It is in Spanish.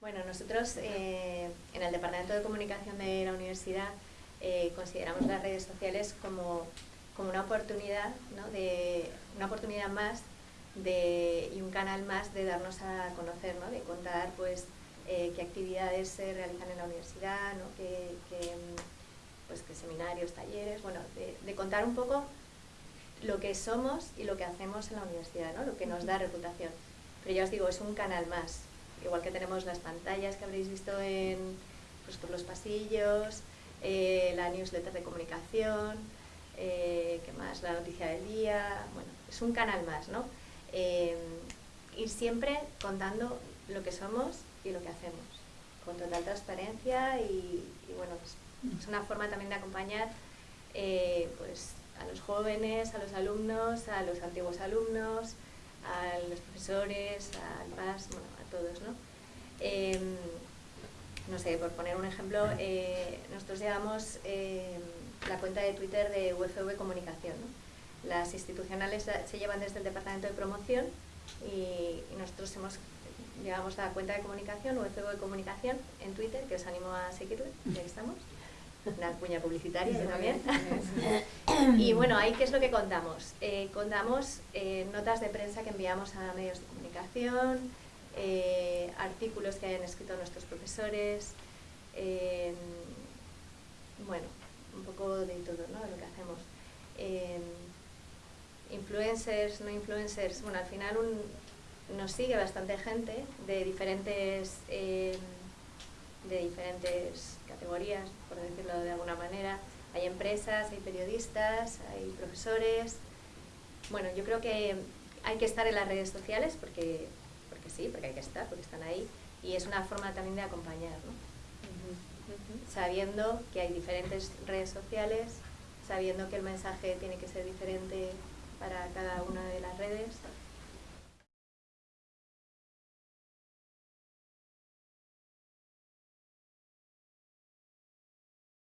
Bueno, nosotros eh, en el Departamento de Comunicación de la Universidad eh, consideramos las redes sociales como, como una oportunidad, ¿no? de, una oportunidad más de, y un canal más de darnos a conocer, ¿no? de contar pues, eh, qué actividades se realizan en la universidad, ¿no? qué, pues, qué seminarios, talleres, bueno, de, de, contar un poco lo que somos y lo que hacemos en la universidad, ¿no? lo que nos da reputación. Pero ya os digo, es un canal más, igual que tenemos las pantallas que habréis visto en, pues, por los pasillos, eh, la newsletter de comunicación, eh, ¿qué más? La noticia del día, bueno, es un canal más, ¿no? Eh, ir siempre contando lo que somos y lo que hacemos, con total transparencia y, bueno, es, es, una forma también de acompañar pues, a los jóvenes, a los alumnos, a los antiguos alumnos, profesores, al PAS, bueno, a todos, ¿no? Eh, no sé, por poner un ejemplo, eh, nosotros llevamos eh, la cuenta de Twitter de UFV Comunicación. Las institucionales se llevan desde el Departamento de Promoción y, nosotros hemos, llevamos la cuenta de comunicación, UFV Comunicación, en Twitter, que os animo a seguirlo, ya estamos. Una cuña publicitaria yo también. y bueno, ahí qué es lo que contamos. Eh, contamos eh, notas de prensa que enviamos a medios de comunicación, eh, artículos que hayan escrito nuestros profesores, bueno, un poco de todo, ¿no? De lo que hacemos. Influencers, no influencers, bueno, al final un, nos sigue bastante gente de diferentes, de diferentes categorías, por decirlo de alguna manera. Hay empresas, hay periodistas, hay profesores. Bueno, yo creo que hay que estar en las redes sociales porque porque sí, porque hay que estar, porque están ahí, y es una forma también de acompañar, ¿no? Uh -huh. sabiendo que hay diferentes redes sociales, sabiendo que el mensaje tiene que ser diferente para cada una de las redes,